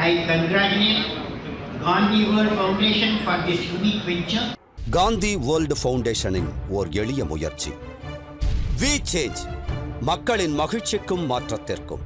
I congratulate Gandhi World Foundation for this unique venture. Gandhi world ஃபவுண்டேஷனின் ஓர் எளிய முயற்சி we change மக்களின் மகிழ்ச்சிக்கும் மாற்றத்திற்கும்